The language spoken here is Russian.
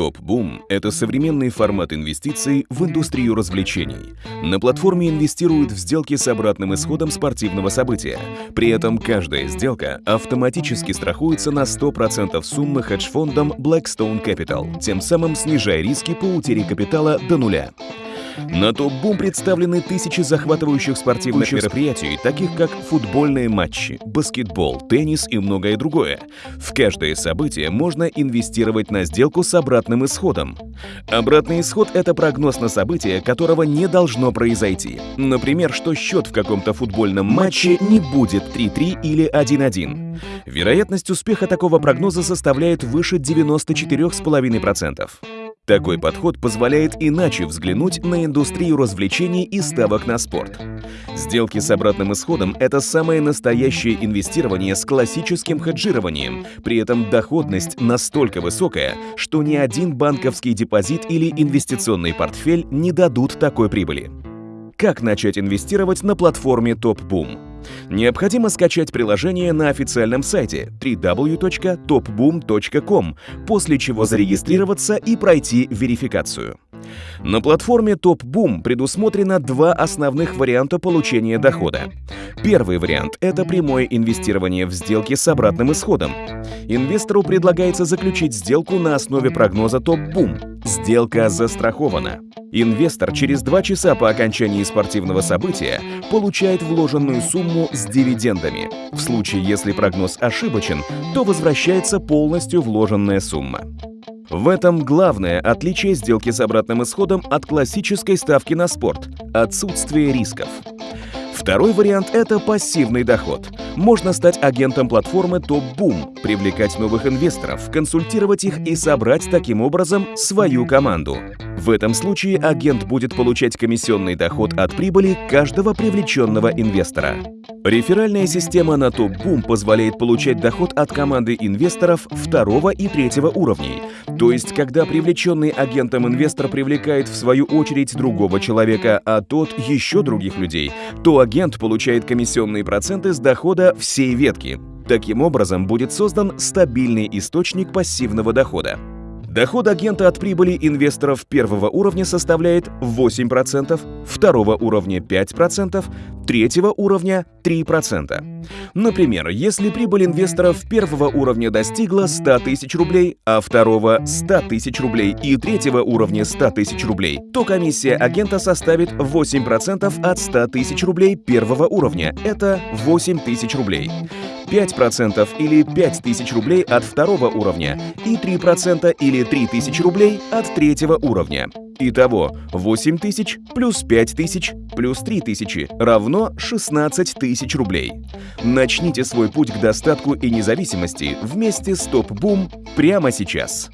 Топ-бум – это современный формат инвестиций в индустрию развлечений. На платформе инвестируют в сделки с обратным исходом спортивного события. При этом каждая сделка автоматически страхуется на 100% суммы хедж-фондом Blackstone Capital, тем самым снижая риски по утере капитала до нуля. На топ-бум представлены тысячи захватывающих спортивных мероприятий, таких как футбольные матчи, баскетбол, теннис и многое другое. В каждое событие можно инвестировать на сделку с обратным исходом. Обратный исход — это прогноз на событие, которого не должно произойти. Например, что счет в каком-то футбольном матче не будет 3-3 или 1-1. Вероятность успеха такого прогноза составляет выше 94,5%. Такой подход позволяет иначе взглянуть на индустрию развлечений и ставок на спорт. Сделки с обратным исходом – это самое настоящее инвестирование с классическим хеджированием. При этом доходность настолько высокая, что ни один банковский депозит или инвестиционный портфель не дадут такой прибыли. Как начать инвестировать на платформе TopBoom? Необходимо скачать приложение на официальном сайте www.topboom.com, после чего зарегистрироваться и пройти верификацию. На платформе TopBoom предусмотрено два основных варианта получения дохода. Первый вариант — это прямое инвестирование в сделки с обратным исходом. Инвестору предлагается заключить сделку на основе прогноза TopBoom. Сделка застрахована. Инвестор через два часа по окончании спортивного события получает вложенную сумму с дивидендами. В случае, если прогноз ошибочен, то возвращается полностью вложенная сумма. В этом главное отличие сделки с обратным исходом от классической ставки на спорт – отсутствие рисков. Второй вариант – это пассивный доход. Можно стать агентом платформы Boom, привлекать новых инвесторов, консультировать их и собрать таким образом свою команду. В этом случае агент будет получать комиссионный доход от прибыли каждого привлеченного инвестора. Реферальная система на TopBoom позволяет получать доход от команды инвесторов второго и третьего уровней. То есть, когда привлеченный агентом инвестор привлекает в свою очередь другого человека, а тот еще других людей, то агент получает комиссионные проценты с дохода всей ветки. Таким образом, будет создан стабильный источник пассивного дохода. Доход агента от прибыли инвесторов первого уровня составляет 8%, второго уровня 5%, третьего уровня 3%. Например, если прибыль инвесторов первого уровня достигла 100 тысяч рублей, а второго 100 тысяч рублей и третьего уровня 100 тысяч рублей, то комиссия агента составит 8% от 100 тысяч рублей первого уровня. Это 8 тысяч рублей. 5% или 5000 рублей от второго уровня и 3% или 3000 рублей от третьего уровня. Итого 8000 плюс 5000 плюс 3000 равно 16 тысяч рублей. Начните свой путь к достатку и независимости вместе с Топ Бум прямо сейчас.